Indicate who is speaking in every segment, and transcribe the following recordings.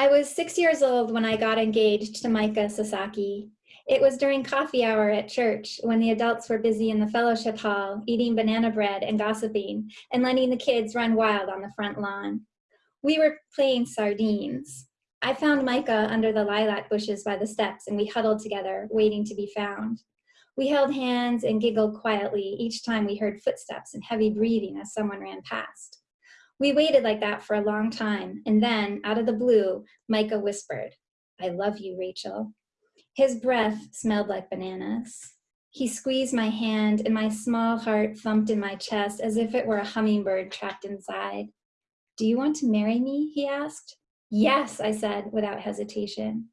Speaker 1: I was six years old when I got engaged to Micah Sasaki. It was during coffee hour at church when the adults were busy in the fellowship hall, eating banana bread and gossiping, and letting the kids run wild on the front lawn. We were playing sardines. I found Micah under the lilac bushes by the steps and we huddled together, waiting to be found. We held hands and giggled quietly each time we heard footsteps and heavy breathing as someone ran past. We waited like that for a long time, and then, out of the blue, Micah whispered, I love you, Rachel. His breath smelled like bananas. He squeezed my hand, and my small heart thumped in my chest as if it were a hummingbird trapped inside. Do you want to marry me? he asked. Yes, I said without hesitation.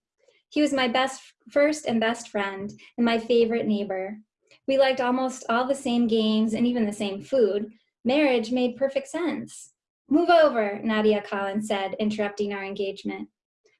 Speaker 1: He was my best, first and best friend, and my favorite neighbor. We liked almost all the same games and even the same food. Marriage made perfect sense. Move over, Nadia Collins said, interrupting our engagement.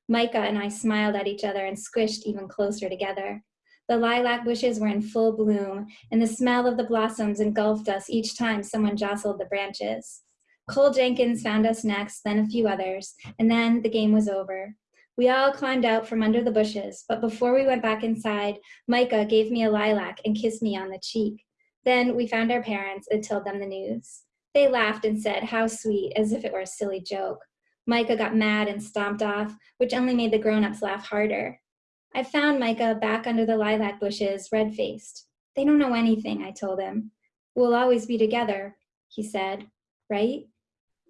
Speaker 1: Micah and I smiled at each other and squished even closer together. The lilac bushes were in full bloom, and the smell of the blossoms engulfed us each time someone jostled the branches. Cole Jenkins found us next, then a few others, and then the game was over. We all climbed out from under the bushes, but before we went back inside, Micah gave me a lilac and kissed me on the cheek. Then we found our parents and told them the news. They laughed and said, how sweet, as if it were a silly joke. Micah got mad and stomped off, which only made the grown-ups laugh harder. I found Micah back under the lilac bushes, red-faced. They don't know anything, I told him. We'll always be together, he said, right?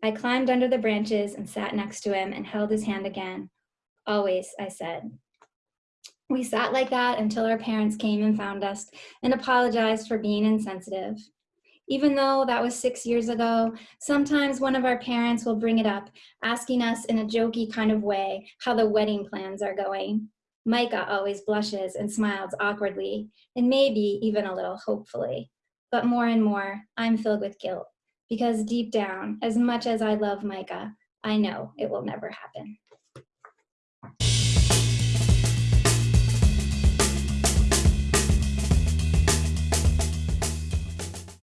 Speaker 1: I climbed under the branches and sat next to him and held his hand again. Always, I said. We sat like that until our parents came and found us and apologized for being insensitive. Even though that was six years ago, sometimes one of our parents will bring it up, asking us in a jokey kind of way how the wedding plans are going. Micah always blushes and smiles awkwardly, and maybe even a little hopefully. But more and more, I'm filled with guilt, because deep down, as much as I love Micah, I know it will never happen.